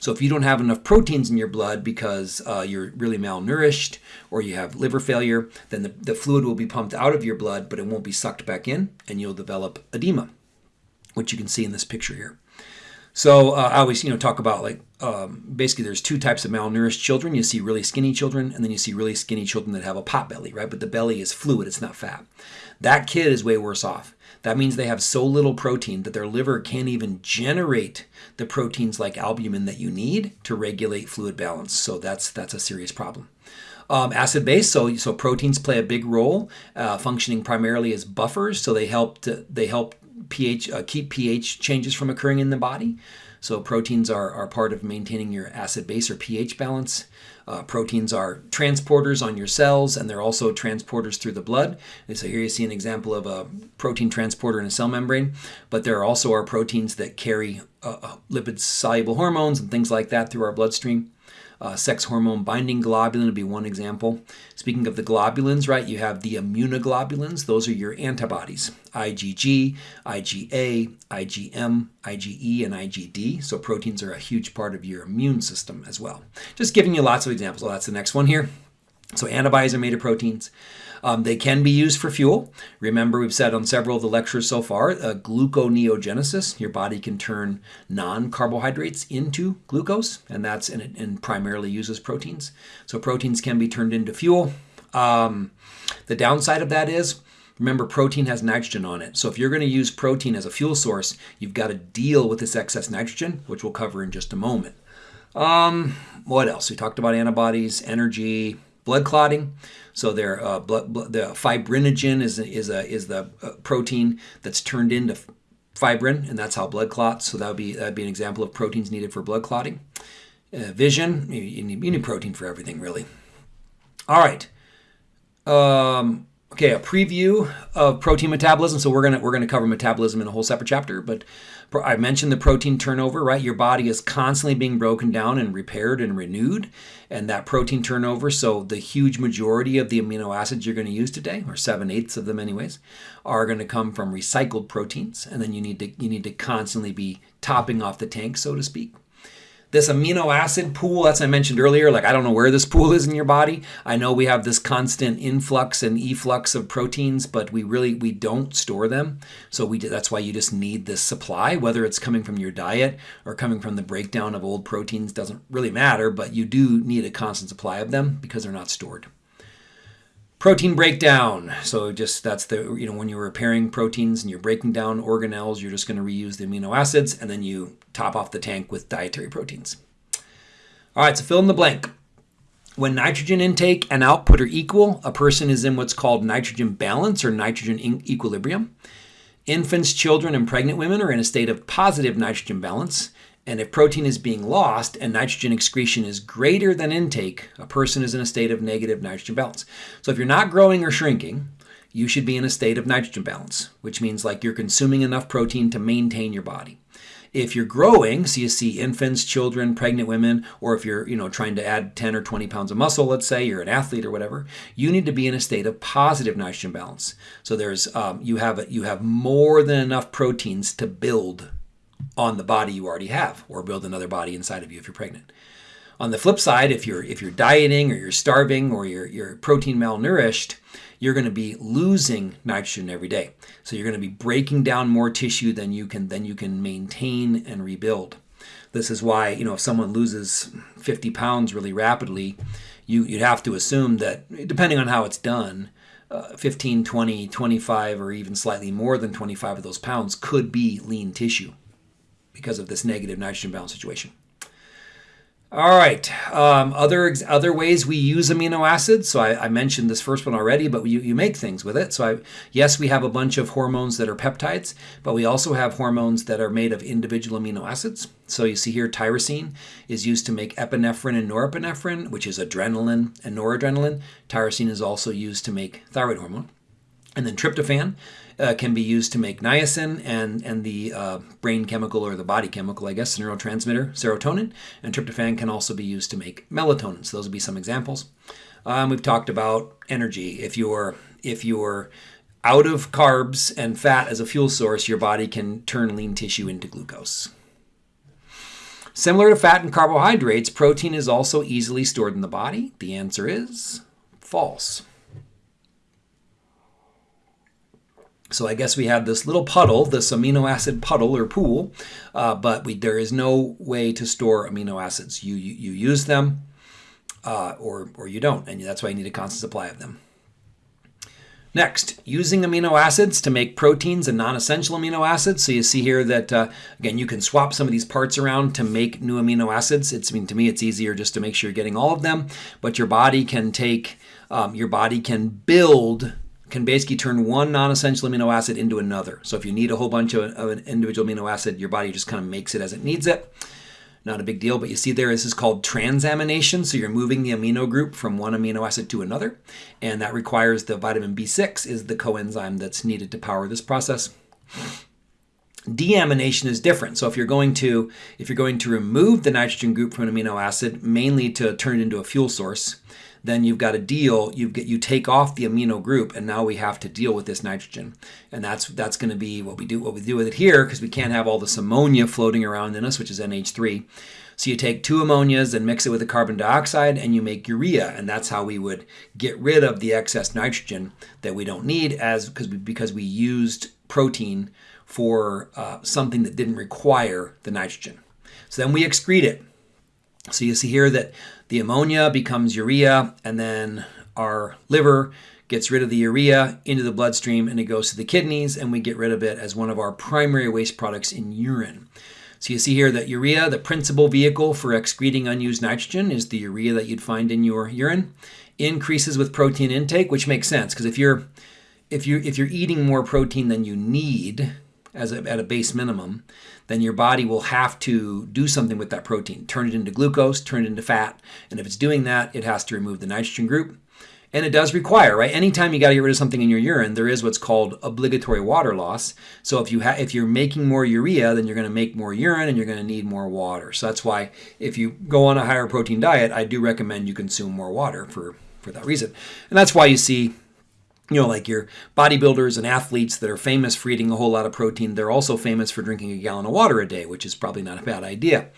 So if you don't have enough proteins in your blood because uh, you're really malnourished or you have liver failure, then the, the fluid will be pumped out of your blood, but it won't be sucked back in, and you'll develop edema, which you can see in this picture here. So uh, I always, you know, talk about like um, basically there's two types of malnourished children. You see really skinny children, and then you see really skinny children that have a pot belly, right? But the belly is fluid; it's not fat. That kid is way worse off that means they have so little protein that their liver can't even generate the proteins like albumin that you need to regulate fluid balance. So that's that's a serious problem. Um, acid base, so so proteins play a big role, uh, functioning primarily as buffers. So they help to, they help pH uh, keep pH changes from occurring in the body. So proteins are, are part of maintaining your acid base or pH balance. Uh, proteins are transporters on your cells, and they're also transporters through the blood. And so here you see an example of a protein transporter in a cell membrane. But there are also are proteins that carry uh, uh lipid-soluble hormones and things like that through our bloodstream. Uh, sex hormone binding globulin would be one example. Speaking of the globulins, right, you have the immunoglobulins. Those are your antibodies IgG, IgA, IgM, IgE, and IgD. So proteins are a huge part of your immune system as well. Just giving you lots of examples. Well, that's the next one here. So antibodies are made of proteins. Um, they can be used for fuel. Remember, we've said on several of the lectures so far, uh, gluconeogenesis. Your body can turn non-carbohydrates into glucose, and that's and, it, and primarily uses proteins. So proteins can be turned into fuel. Um, the downside of that is Remember, protein has nitrogen on it. So if you're going to use protein as a fuel source, you've got to deal with this excess nitrogen, which we'll cover in just a moment. Um, what else? We talked about antibodies, energy, blood clotting. So their uh, blood, blood, the fibrinogen is is a is the uh, protein that's turned into fibrin, and that's how blood clots. So that would be that would be an example of proteins needed for blood clotting. Uh, vision, you, you, need, you need protein for everything, really. All right. Um, Okay, a preview of protein metabolism. So we're gonna we're gonna cover metabolism in a whole separate chapter, but I mentioned the protein turnover, right? Your body is constantly being broken down and repaired and renewed, and that protein turnover. So the huge majority of the amino acids you're to use today, or seven eighths of them, anyways, are to come from recycled proteins, and then you need to you need to constantly be topping off the tank, so to speak this amino acid pool, as I mentioned earlier, like I don't know where this pool is in your body. I know we have this constant influx and efflux of proteins, but we really we don't store them. So we that's why you just need this supply, whether it's coming from your diet or coming from the breakdown of old proteins doesn't really matter, but you do need a constant supply of them because they're not stored. Protein breakdown. So just that's the, you know, when you're repairing proteins and you're breaking down organelles, you're just going to reuse the amino acids and then you top off the tank with dietary proteins. All right, so fill in the blank. When nitrogen intake and output are equal, a person is in what's called nitrogen balance or nitrogen equilibrium. Infants, children, and pregnant women are in a state of positive nitrogen balance. And if protein is being lost and nitrogen excretion is greater than intake, a person is in a state of negative nitrogen balance. So if you're not growing or shrinking, you should be in a state of nitrogen balance, which means like you're consuming enough protein to maintain your body. If you're growing, so you see infants, children, pregnant women, or if you're, you know, trying to add 10 or 20 pounds of muscle, let's say you're an athlete or whatever, you need to be in a state of positive nitrogen balance. So there's um, you have you have more than enough proteins to build on the body you already have or build another body inside of you if you're pregnant. On the flip side, if you're if you're dieting or you're starving or you're you're protein malnourished, you're going to be losing nitrogen every day. So you're going to be breaking down more tissue than you can than you can maintain and rebuild. This is why, you know, if someone loses 50 pounds really rapidly, you, you'd have to assume that, depending on how it's done, uh, 15, 20, 25, or even slightly more than 25 of those pounds could be lean tissue because of this negative nitrogen balance situation. All right, um, other other ways we use amino acids. So I, I, mentioned this first one already, but you, you make things with it. So I, yes, we have a bunch of hormones that are peptides, but we also have hormones that are made of individual amino acids. So you see here, tyrosine is used to make epinephrine and norepinephrine, which is adrenaline and noradrenaline. Tyrosine is also used to make thyroid hormone. And then tryptophan uh, can be used to make niacin and, and the uh, brain chemical or the body chemical, I guess, neurotransmitter, serotonin. And tryptophan can also be used to make melatonin. So those would be some examples. Um, we've talked about energy. If you're if you're out of carbs and fat as a fuel source, your body can turn lean tissue into glucose. Similar to fat and carbohydrates, protein is also easily stored in the body. The answer is false. So I guess we have this little puddle, this amino acid puddle or pool, uh, but we, there is no way to store amino acids. You, you, you use them uh, or, or you don't, and that's why you need a constant supply of them. Next, using amino acids to make proteins and non-essential amino acids. So you see here that, uh, again, you can swap some of these parts around to make new amino acids. It's, I mean, to me, it's easier just to make sure you're getting all of them, but your body can take, um, your body can build can basically turn one non-essential amino acid into another. So if you need a whole bunch of, of, an individual amino acid, your body just kind of makes it as it needs it. Not a big deal, but you see there this is called transamination. So you're moving the amino group from one amino acid to another, and that requires the vitamin B6 is the coenzyme that's needed to power this process. Deamination is different. So if you're going to if you're going to remove the nitrogen group from an amino acid, mainly to turn it into a fuel source, then you've got a deal, you get you take off the amino group and now we have to deal with this nitrogen. And that's that's going to be what we do what we do with it here because we can't have all this ammonia floating around in us, which is NH3. So you take two ammonias and mix it with the carbon dioxide and you make urea and that's how we would get rid of the excess nitrogen that we don't need as because we, because we used protein for uh, something that didn't require the nitrogen. So then we excrete it. So you see here that the ammonia becomes urea, and then our liver gets rid of the urea into the bloodstream and it goes to the kidneys, and we get rid of it as one of our primary waste products in urine. So you see here that urea, the principal vehicle for excreting unused nitrogen, is the urea that you'd find in your urine. Increases with protein intake, which makes sense because if you're if you if you're eating more protein than you need as a, at a base minimum, then your body will have to do something with that protein, turn it into glucose, turn it into fat. And if it's doing that, it has to remove the nitrogen group. And it does require, right? Anytime you got to get rid of something in your urine, there is what's called obligatory water loss. So if you ha- if you're making more urea, then you're going to make more urine and you're going to need more water. So that's why if you go on a higher protein diet, I do recommend you consume more water for for that reason. And that's why you see you know, like your bodybuilders and athletes that are famous for eating a whole lot of protein, they're also famous for drinking a gallon of water a day, which is probably not a bad idea.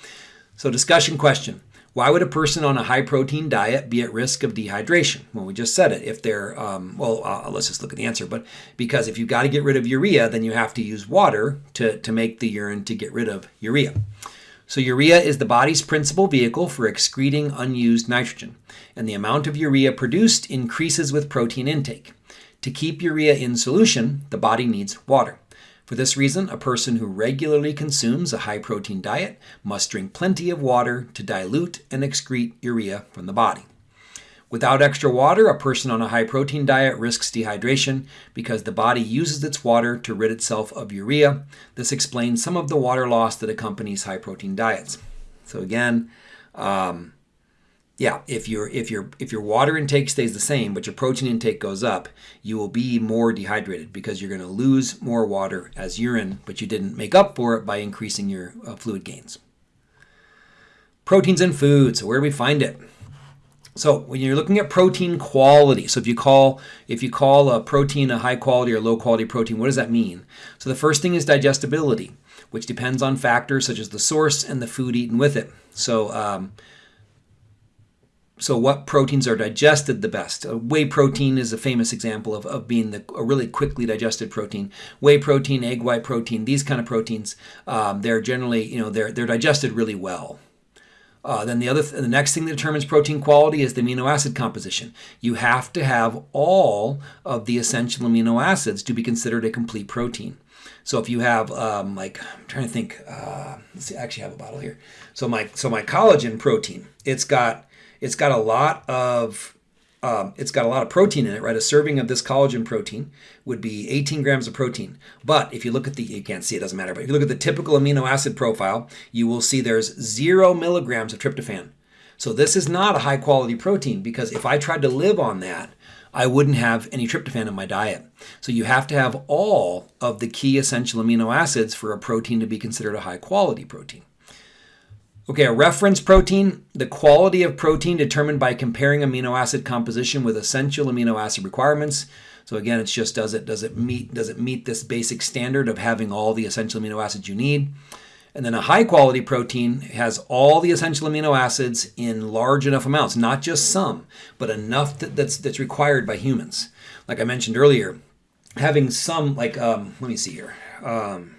So, discussion question why would a person on a high protein diet be at risk of dehydration? Well, we just said it. If they're, um, well, uh, let's just look at the answer. But because if you've got to get rid of urea, then you have to use water to, to make the urine to get rid of urea. So, urea is the body's principal vehicle for excreting unused nitrogen, and the amount of urea produced increases with protein intake. To keep urea in solution, the body needs water. For this reason, a person who regularly consumes a high protein diet must drink plenty of water to dilute and excrete urea from the body. Without extra water, a person on a high protein diet risks dehydration because the body uses its water to rid itself of urea. This explains some of the water loss that accompanies high protein diets. So, again, um, yeah, if your if your if your water intake stays the same but your protein intake goes up, you will be more dehydrated because you're going to lose more water as urine, but you didn't make up for it by increasing your uh, fluid gains. Proteins in food. So where do we find it? So when you're looking at protein quality, so if you call if you call a protein a high quality or low quality protein, what does that mean? So the first thing is digestibility, which depends on factors such as the source and the food eaten with it. So um, so what proteins are digested the best? Uh, whey protein is a famous example of, of being the, a really quickly digested protein. Whey protein, egg white protein, these kind of proteins, um, they're generally, you know, they're, they're digested really well. Uh, then the other, th- the next thing that determines protein quality is the amino acid composition. You have to have all of the essential amino acids to be considered a complete protein. So if you have um, like I'm trying to think, uh, let's see, I actually have a bottle here. So my so my collagen protein, it's got it's got a lot of um, it's got a lot of protein in it, right? A serving of this collagen protein would be 18 grams of protein. But if you look at the, you can't see, it doesn't matter, but if you look at the typical amino acid profile, you will see there's zero milligrams of tryptophan. So this is not a high quality protein because if I tried to live on that, I wouldn't have any tryptophan in my diet. So you have to have all of the key essential amino acids for a protein to be considered a high quality protein. Okay, a reference protein, the quality of protein determined by comparing amino acid composition with essential amino acid requirements. So again, it's just does it does it meet does it meet this basic standard of having all the essential amino acids you need? And then a high quality protein has all the essential amino acids in large enough amounts, not just some, but enough that, that's that's required by humans. Like I mentioned earlier, having some like um, let me see here. Um,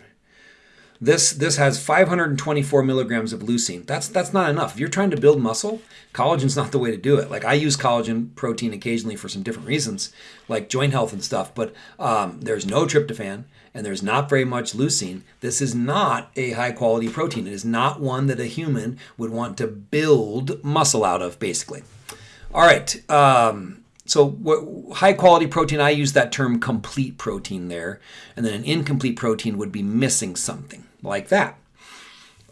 this this has 524 milligrams of leucine. That's that's not enough. If you're trying to build muscle, collagen's not the way to do it. Like I use collagen protein occasionally for some different reasons, like joint health and stuff. But um, there's no tryptophan and there's not very much leucine. This is not a high quality protein. It is not one that a human would want to build muscle out of, basically. All right. Um, so high quality protein, I use that term complete protein there, and then an incomplete protein would be missing something like that.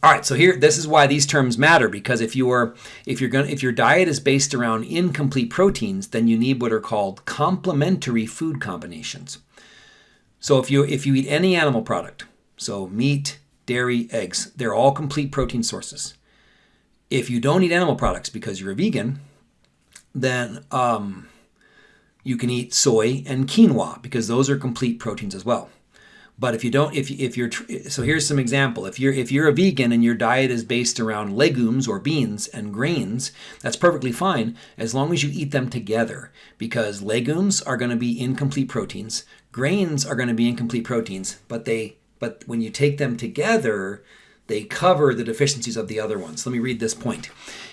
All right, so here this is why these terms matter because if you are if you're going if your diet is based around incomplete proteins, then you need what are called complementary food combinations. So if you if you eat any animal product, so meat, dairy, eggs, they're all complete protein sources. If you don't eat animal products because you're a vegan, then um, you can eat soy and quinoa because those are complete proteins as well. But if you don't, if if you're so here's some example. If you're if you're a vegan and your diet is based around legumes or beans and grains, that's perfectly fine as long as you eat them together. Because legumes are going to be incomplete proteins, grains are going to be incomplete proteins, but they but when you take them together, they cover the deficiencies of the other ones. Let me read this point.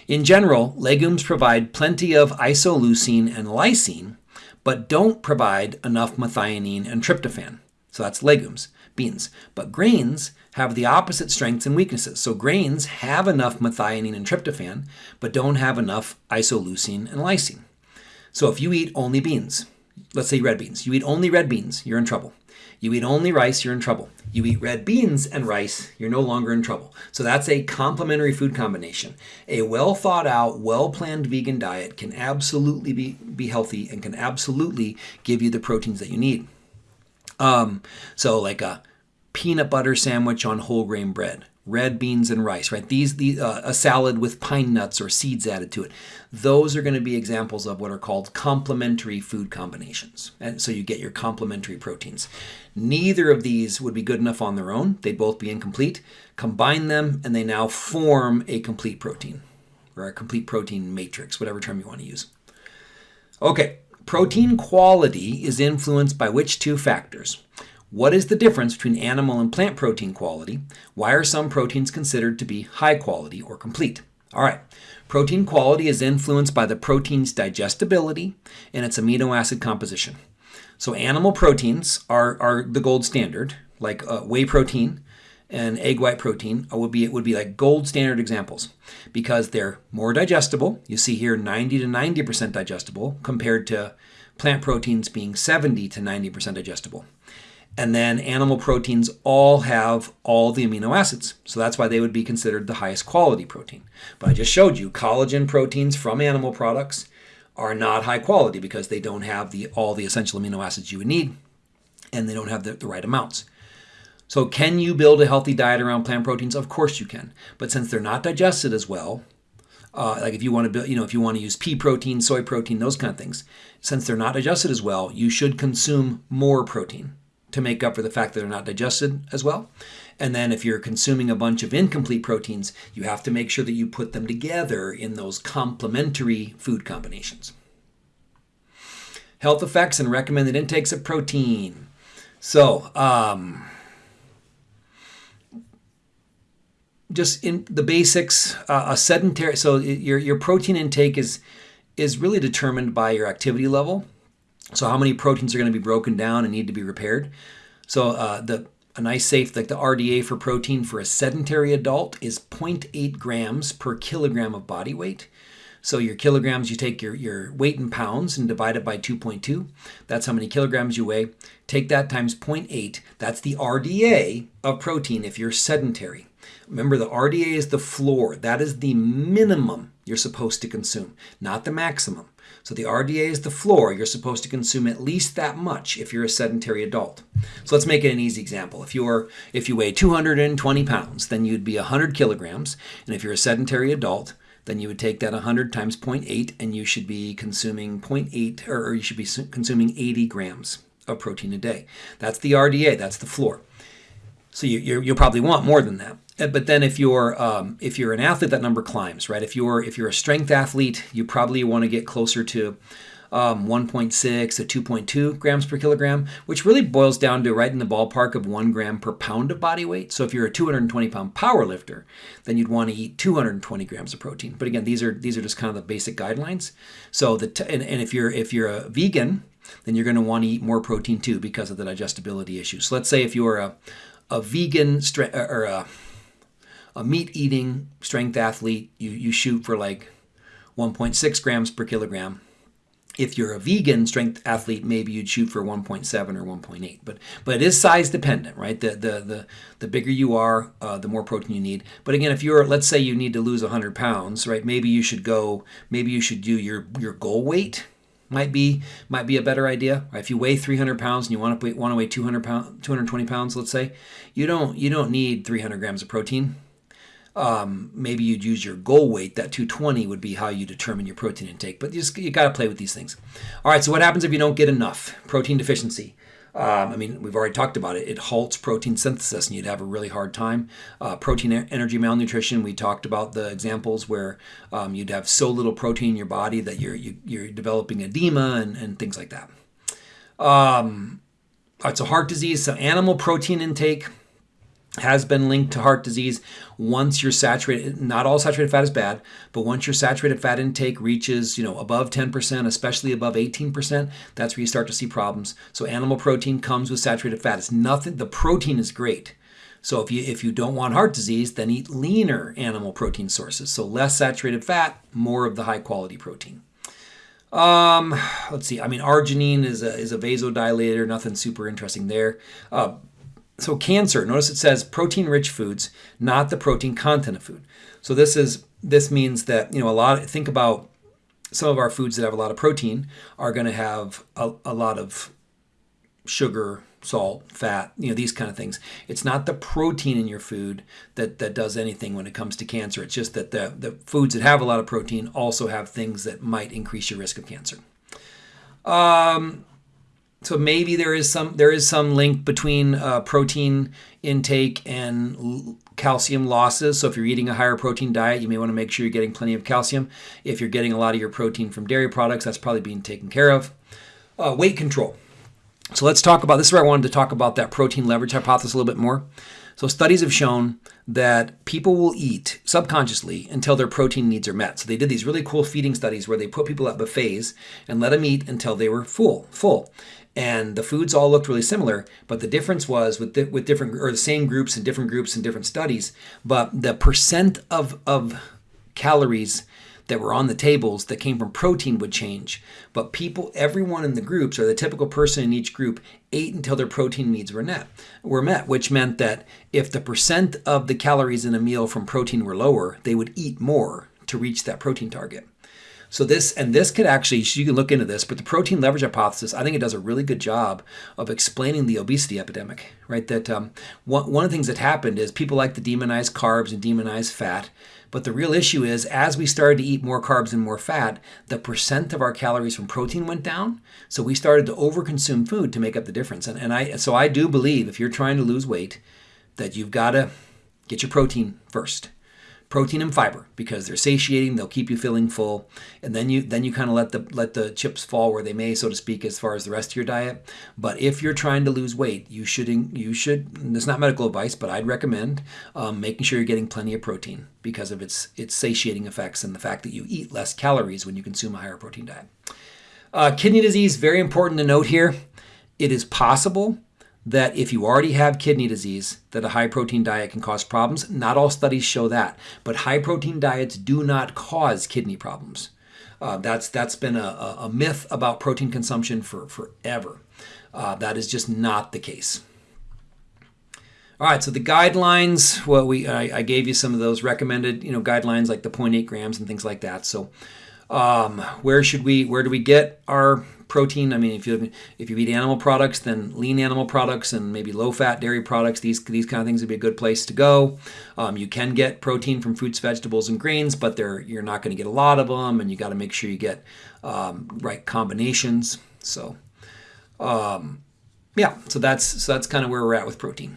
In general, legumes provide plenty of isoleucine and lysine, but don't provide enough methionine and tryptophan. So that's legumes, beans. But grains have the opposite strengths and weaknesses. So grains have enough methionine and tryptophan, but don't have enough isoleucine and lysine. So if you eat only beans, let's say red beans, you eat only red beans, you're in trouble. You eat only rice, you're in trouble. You eat red beans and rice, you're no longer in trouble. So that's a complementary food combination. A well thought out, well planned vegan diet can absolutely be, be healthy and can absolutely give you the proteins that you need. Um, so, like a peanut butter sandwich on whole grain bread, red beans and rice, right? These, the uh, a salad with pine nuts or seeds added to it. Those are going to be examples of what are called complementary food combinations. And so you get your complementary proteins. Neither of these would be good enough on their own. They'd both be incomplete. Combine them and they now form a complete protein or a complete protein matrix, whatever term you want to use. Okay, protein quality is influenced by which two factors? What is the difference between animal and plant protein quality? Why are some proteins considered to be high quality or complete? All right, protein quality is influenced by the protein's digestibility and its amino acid composition. So animal proteins are, are the gold standard, like uh, whey protein and egg white protein uh, would be it would be like gold standard examples because they're more digestible. You see here 90 to 90% digestible compared to plant proteins being 70 to 90% digestible. And then animal proteins all have all the amino acids. So that's why they would be considered the highest quality protein. But I just showed you collagen proteins from animal products are not high quality because they don't have the all the essential amino acids you would need and they don't have the, the right amounts. So can you build a healthy diet around plant proteins? Of course you can. But since they're not digested as well, uh, like if you want to build, you know, if you want to use pea protein, soy protein, those kind of things, since they're not digested as well, you should consume more protein to make up for the fact that they're not digested as well. And then if you're consuming a bunch of incomplete proteins, you have to make sure that you put them together in those complementary food combinations. Health effects and recommended intakes of protein. So, um, just in the basics, uh, a sedentary. So your your protein intake is is really determined by your activity level. So how many proteins are going to be broken down and need to be repaired? So uh, the a nice safe like the RDA for protein for a sedentary adult is 0.8 grams per kilogram of body weight. So your kilograms, you take your, your weight in pounds and divide it by 2.2. That's how many kilograms you weigh. Take that times 0.8. That's the RDA of protein if you're sedentary. Remember, the RDA is the floor. That is the minimum you're supposed to consume, not the maximum. So the RDA is the floor. You're supposed to consume at least that much if you're a sedentary adult. So let's make it an easy example. If you're if you weigh 220 pounds, then you'd be 100 kilograms. And if you're a sedentary adult, then you would take that 100 times 0.8 and you should be consuming 0.8 or you should be consuming 80 grams of protein a day. That's the RDA, that's the floor. So you, you will probably want more than that. Uh, but then if you're um, if you're an athlete, that number climbs, right? If you're if you're a strength athlete, you probably want to get closer to um, 1.6 to 2.2 grams per kilogram, which really boils down to right in the ballpark of one gram per pound of body weight. So if you're a 220 pound power lifter, then you'd want to eat 220 grams of protein. But again, these are these are just kind of the basic guidelines. So the and, and if you're if you're a vegan, then you're going to want to eat more protein too because of the digestibility issue. So let's say if you're a a vegan stre- or a a meat eating strength athlete, you, you shoot for like 1.6 grams per kilogram. If you're a vegan strength athlete, maybe you'd shoot for 1.7 or 1.8. But but it is size dependent, right? The the the, the bigger you are, uh, the more protein you need. But again, if you're let's say you need to lose 100 pounds, right? Maybe you should go. Maybe you should do your your goal weight might be might be a better idea. If you weigh 300 pounds and you want to weigh, want to weigh 200 pound, 220 pounds, let's say, you don't you don't need 300 grams of protein um, maybe you'd use your goal weight. That 220 would be how you determine your protein intake. But you, just, you got to play with these things. All right, so what happens if you don't get enough? Protein deficiency. Um, I mean, we've already talked about it. It halts protein synthesis, and you'd have a really hard time. Uh, protein energy malnutrition. We talked about the examples where um, you'd have so little protein in your body that you're you, are you are developing edema and, and things like that. Um, right, so heart disease. So animal protein intake has been linked to heart disease once your saturated not all saturated fat is bad but once your saturated fat intake reaches you know above 10% especially above 18% that's where you start to see problems so animal protein comes with saturated fat it's nothing the protein is great so if you if you don't want heart disease then eat leaner animal protein sources so less saturated fat more of the high quality protein Um, let's see. I mean, arginine is a, is a vasodilator. Nothing super interesting there. Uh, so cancer. Notice it says protein-rich foods, not the protein content of food. So this is this means that you know a lot. Think about some of our foods that have a lot of protein are going to have a, a lot of sugar, salt, fat, you know, these kind of things. It's not the protein in your food that, that does anything when it comes to cancer. It's just that the, the foods that have a lot of protein also have things that might increase your risk of cancer. Um, so maybe there is some there is some link between uh, protein intake and calcium losses. So if you're eating a higher protein diet, you may want to make sure you're getting plenty of calcium. If you're getting a lot of your protein from dairy products, that's probably being taken care of. Uh, weight control. So let's talk about this is where I wanted to talk about that protein leverage hypothesis a little bit more. So studies have shown that people will eat subconsciously until their protein needs are met. So they did these really cool feeding studies where they put people at buffets and let them eat until they were full, full. And the foods all looked really similar, but the difference was with di with different or the same groups and different groups and different studies, but the percent of of calories that were on the tables that came from protein would change. But people, everyone in the groups, or the typical person in each group, ate until their protein needs were met, were met, which meant that if the percent of the calories in a meal from protein were lower, they would eat more to reach that protein target. So this, and this could actually, you can look into this, but the protein leverage hypothesis, I think it does a really good job of explaining the obesity epidemic, right? That um, one, of the things that happened is people like to demonize carbs and demonize fat. But the real issue is as we started to eat more carbs and more fat, the percent of our calories from protein went down. So we started to overconsume food to make up the difference. And, and I so I do believe if you're trying to lose weight, that you've got to get your protein first protein and fiber because they're satiating they'll keep you feeling full and then you then you kind of let the let the chips fall where they may so to speak as far as the rest of your diet. But if you're trying to lose weight you should you should It's not medical advice but i'd recommend um, making sure you're getting plenty of protein because of its its satiating effects and the fact that you eat less calories when you consume a higher protein diet. Uh, kidney disease very important to note here. It is possible that if you already have kidney disease, that a high protein diet can cause problems. Not all studies show that, but high protein diets do not cause kidney problems. Uh, that's that's been a, a, myth about protein consumption for forever. Uh, that is just not the case. All right, so the guidelines. Well, we I, I, gave you some of those recommended, you know, guidelines like the 0.8 grams and things like that. So, um, where should we? Where do we get our protein. I mean, if you if you eat animal products, then lean animal products and maybe low fat dairy products. These these kind of things would be a good place to go. Um, you can get protein from fruits, vegetables, and grains, but they're you're not going to get a lot of them, and you got to make sure you get um, right combinations. So, um, yeah, so that's so that's kind of where we're at with protein.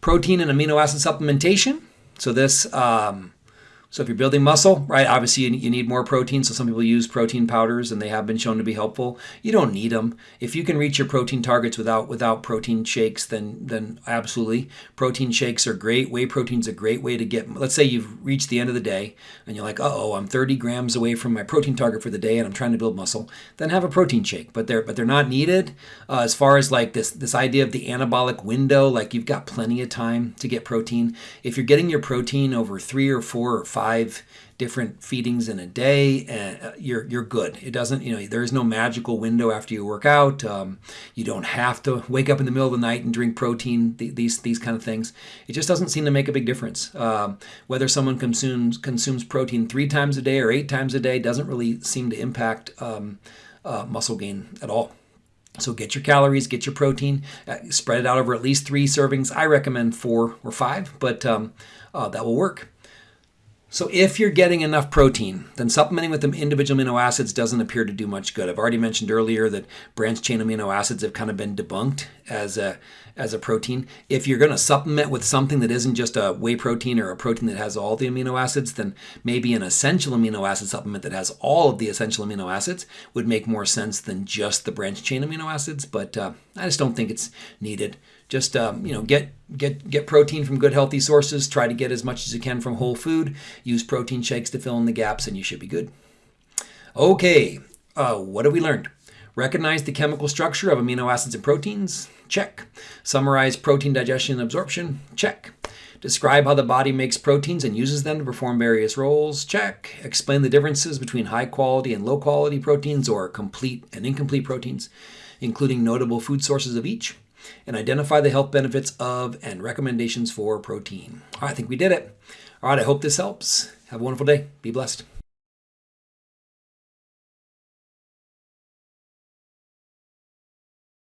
Protein and amino acid supplementation. So this um, so if you're building muscle, right, obviously you need more protein. So some people use protein powders and they have been shown to be helpful. You don't need them. If you can reach your protein targets without without protein shakes, then then absolutely. Protein shakes are great. Whey protein's a great way to get, let's say you've reached the end of the day and you're like, oh, I'm 30 grams away from my protein target for the day and I'm trying to build muscle, then have a protein shake. But they're but they're not needed. Uh, as far as like this this idea of the anabolic window, like you've got plenty of time to get protein. If you're getting your protein over three or four or five five different feedings in a day, uh, you're you're good. It doesn't, you know, there is no magical window after you work out. Um, you don't have to wake up in the middle of the night and drink protein. these these kind of things. It just doesn't seem to make a big difference. Um, whether someone consumes consumes protein three times a day or eight times a day doesn't really seem to impact um, uh, muscle gain at all. So get your calories, get your protein, uh, spread it out over at least three servings. I recommend four or five, but um, uh, that will work. So if you're getting enough protein, then supplementing with the individual amino acids doesn't appear to do much good. I've already mentioned earlier that branched chain amino acids have kind of been debunked as a as a protein. If you're going to supplement with something that isn't just a whey protein or a protein that has all the amino acids, then maybe an essential amino acid supplement that has all of the essential amino acids would make more sense than just the branched chain amino acids. But uh, I just don't think it's needed. Just um, you know, get get get protein from good healthy sources. Try to get as much as you can from whole food. Use protein shakes to fill in the gaps, and you should be good. Okay, uh, what have we learned? Recognize the chemical structure of amino acids and proteins? Check. Summarize protein digestion and absorption? Check. Describe how the body makes proteins and uses them to perform various roles. Check. Explain the differences between high quality and low quality proteins or complete and incomplete proteins, including notable food sources of each. And identify the health benefits of and recommendations for protein. All right, I think we did it. All right, I hope this helps. Have a wonderful day. Be blessed.